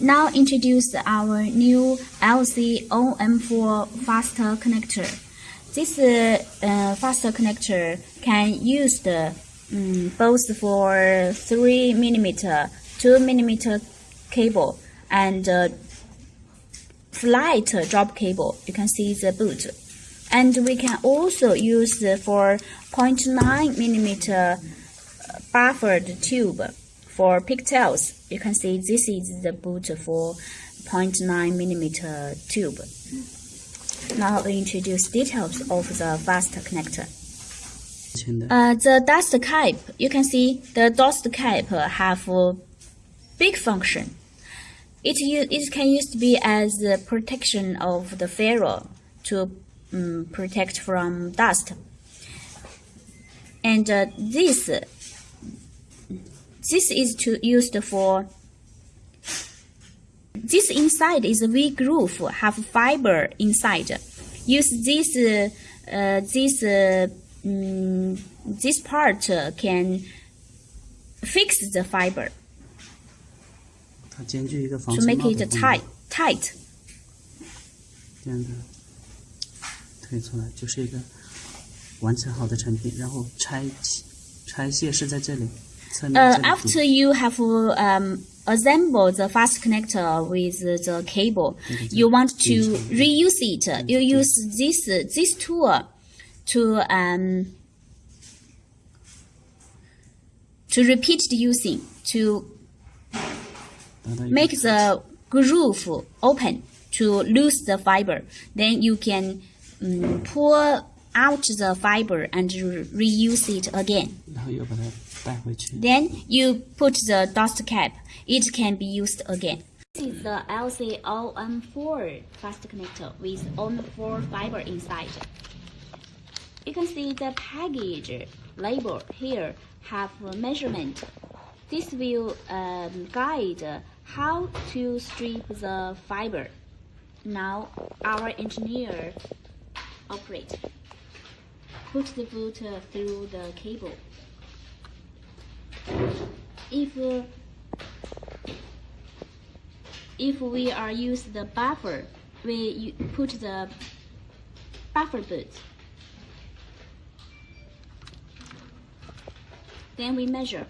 Now introduce our new LC-OM4 faster connector. This uh, faster connector can use the um, both for 3 millimeter, 2 millimeter cable and uh, flight drop cable. You can see the boot. And we can also use for 0.9 millimeter buffered tube for pigtails. You can see this is the boot for 0.9 millimeter tube. Now we introduce details of the fast connector. Uh, the dust cap, you can see the dust cap have a big function. It, it can used to be as the protection of the ferrule to um, protect from dust. And uh, this this is to used for this inside is V groove, have fiber inside. Use this uh, uh, this uh, um, this part uh, can fix the fiber. To make it tight tight uh, after you have um, assembled the fast connector with the cable, you want to reuse it. You use this this tool to um, to repeat the using to make the groove open to lose the fiber. Then you can um, pull out the fiber and reuse it again. Then you put the dust cap. It can be used again. This is the LCOM4 fast connector with only 4 fiber inside. You can see the package label here have a measurement. This will um, guide how to strip the fiber. Now our engineer operate. Put the boot through the cable if uh, if we are use the buffer, we put the buffer boot. Then we measure.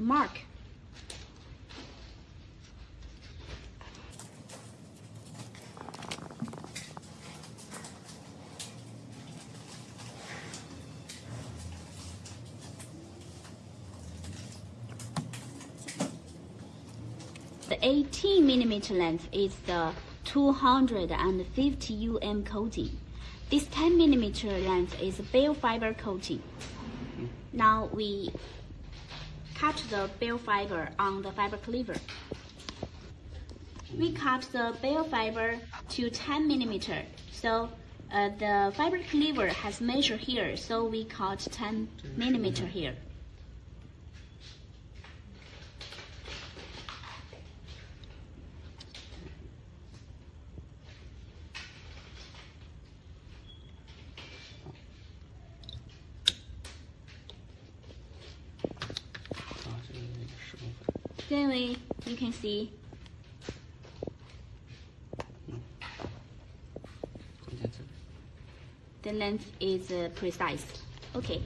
Mark. The 18 millimeter length is the 250 UM coating. This 10 millimeter length is bare fiber coating. Now we cut the bare fiber on the fiber cleaver. We cut the bare fiber to 10 millimeter. So uh, the fiber cleaver has measure here, so we cut 10 millimeter here. Then you can see the length is uh, precise. Okay.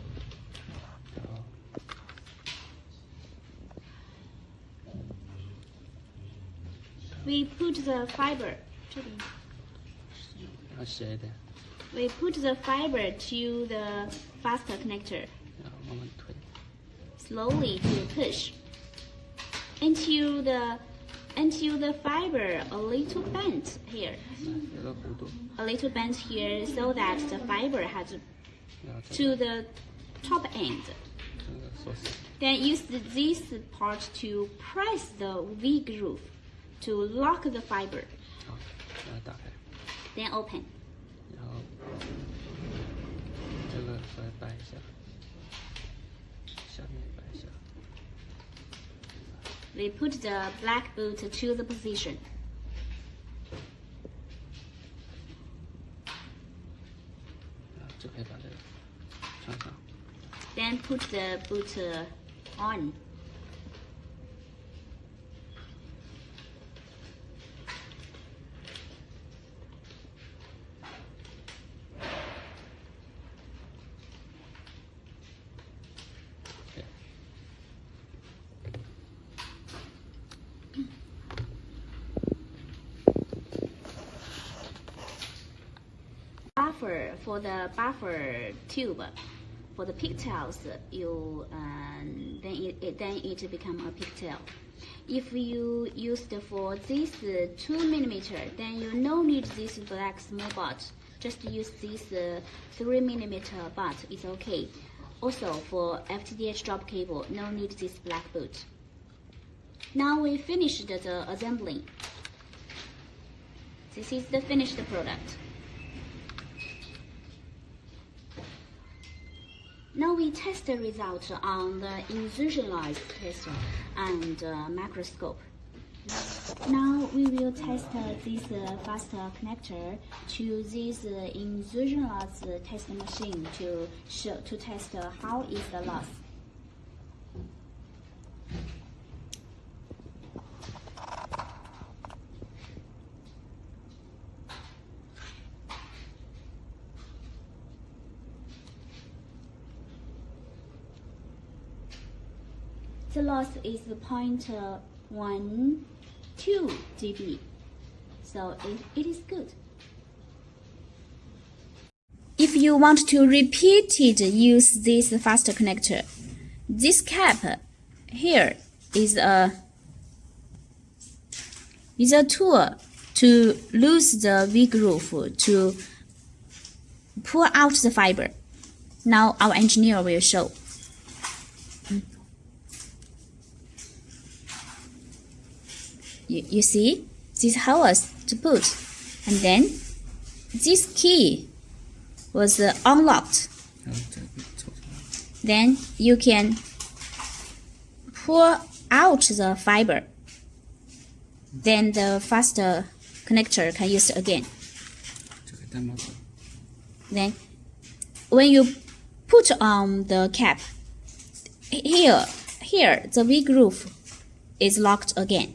We put the fiber. We put the fiber to the faster connector. Slowly to push until the until the fiber a little bent here. A little bent here so that the fiber has to the top end. Then use this part to press the V groove to lock the fiber. Then open. They put the black boot to the position. Then put the boot on. Buffer for the buffer tube for the pigtails you um, then it, then it become a pigtail. If you used for this uh, 2 millimeter then you no need this black small butt just use this uh, 3 millimeter butt it's okay. Also for FTTH drop cable no need this black boot. Now we finished the assembling this is the finished product Now we test the result on the insertion loss tester and uh, microscope. Now we will test uh, this uh, fast connector to this uh, insertion loss test machine to show to test uh, how is the loss. The loss is 0.12 dB, so it, it is good. If you want to repeat it, use this fast connector. This cap here is a is a tool to loose the V groove to pull out the fiber. Now our engineer will show. You, you see, this hours to put, And then this key was uh, unlocked. Then you can pull out the fiber. Then the faster connector can use again. Then when you put on the cap, here, here the V groove is locked again.